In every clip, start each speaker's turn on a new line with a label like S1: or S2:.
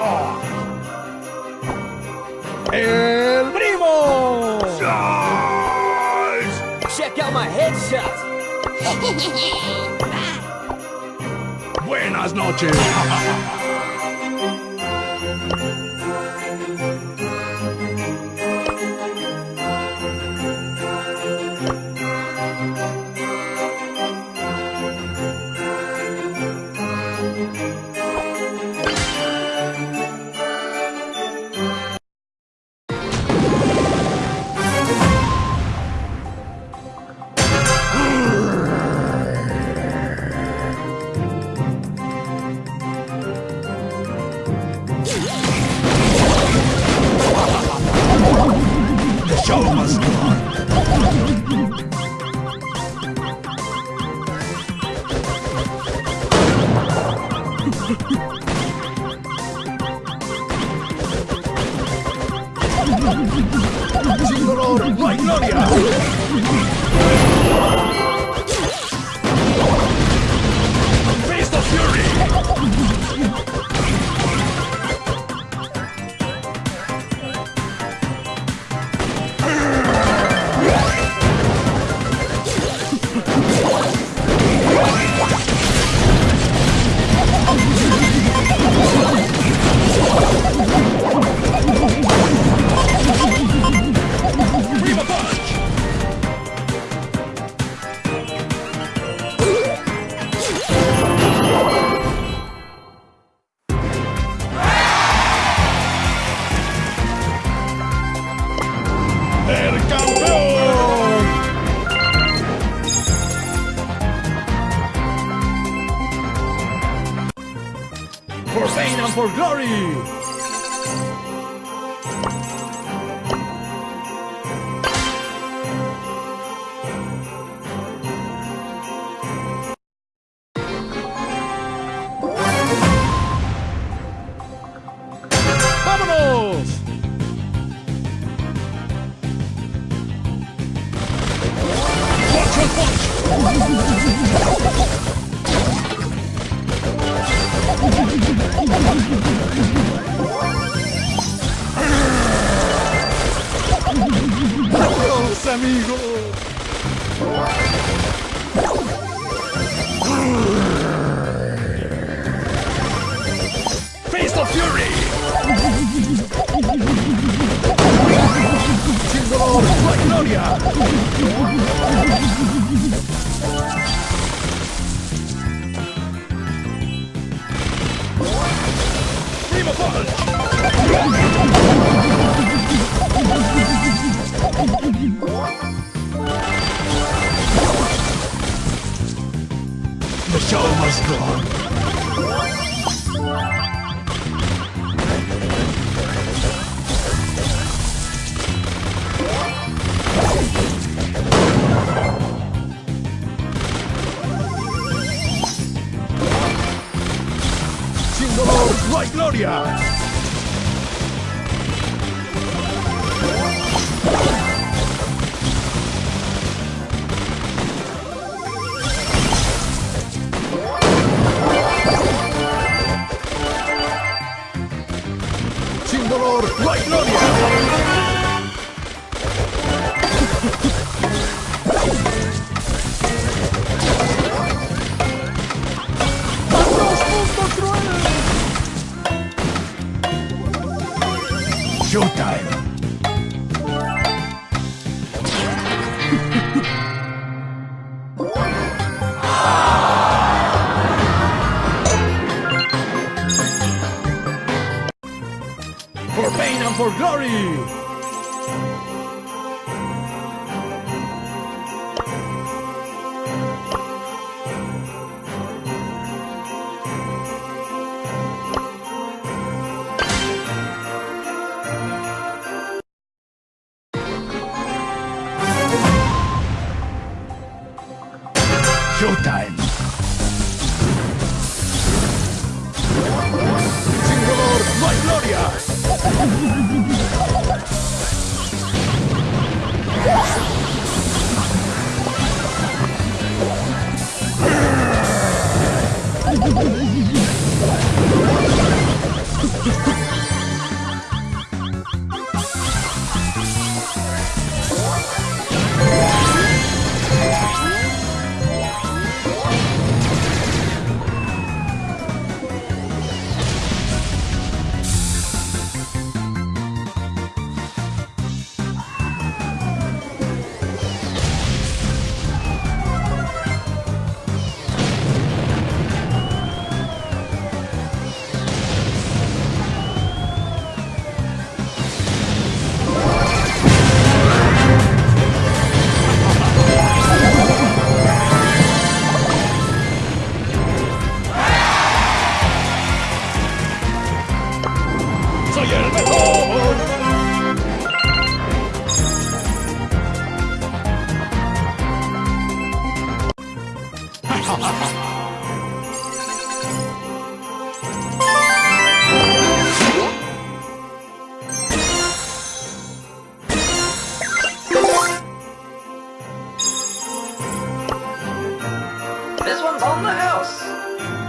S1: I'm!
S2: El primo!
S1: Charge!
S2: Check out my headshot!
S1: Buenas noches!
S2: For glory! ¡Adiós, amigos!
S1: Face the fury!
S2: ¡Sin dolor, no hay gloria!
S1: Prima punch! The show must go on.
S2: ¡Sin dolor, gloria! for it right now!
S1: Showtime!
S2: Glory! Ha
S3: ha ha ha! The house.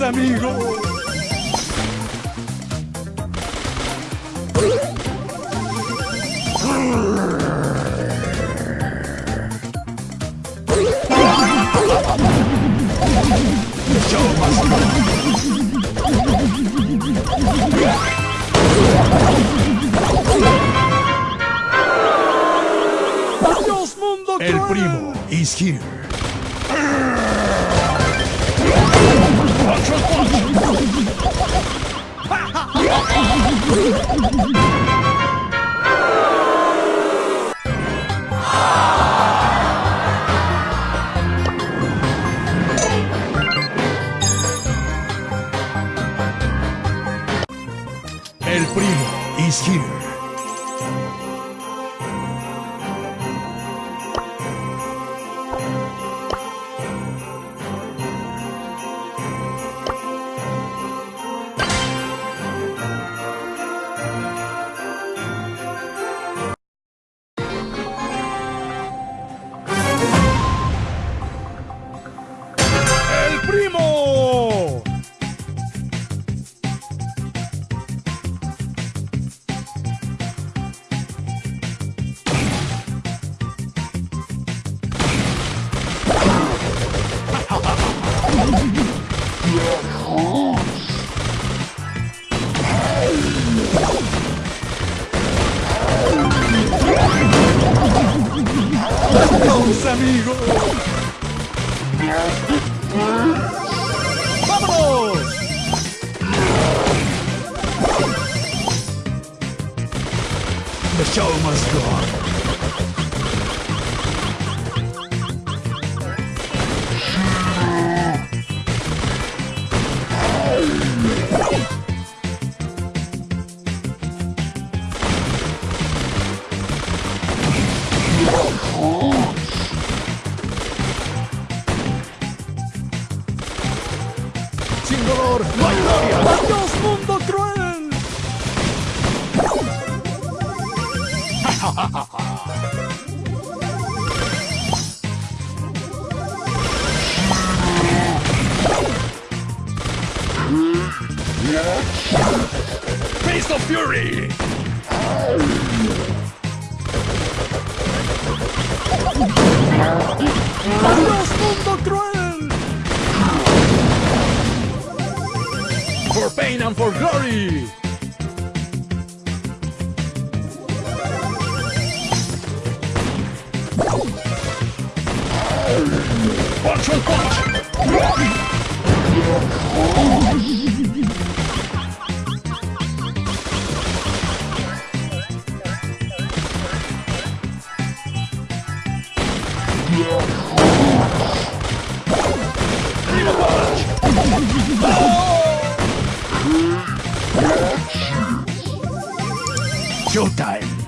S4: ¡Adiós, amigo! ¡Adiós, mundo
S2: El
S4: cruel!
S2: primo is here. El primo is here. Show must go on. Of Fury! For pain and for glory! And punch! Showtime!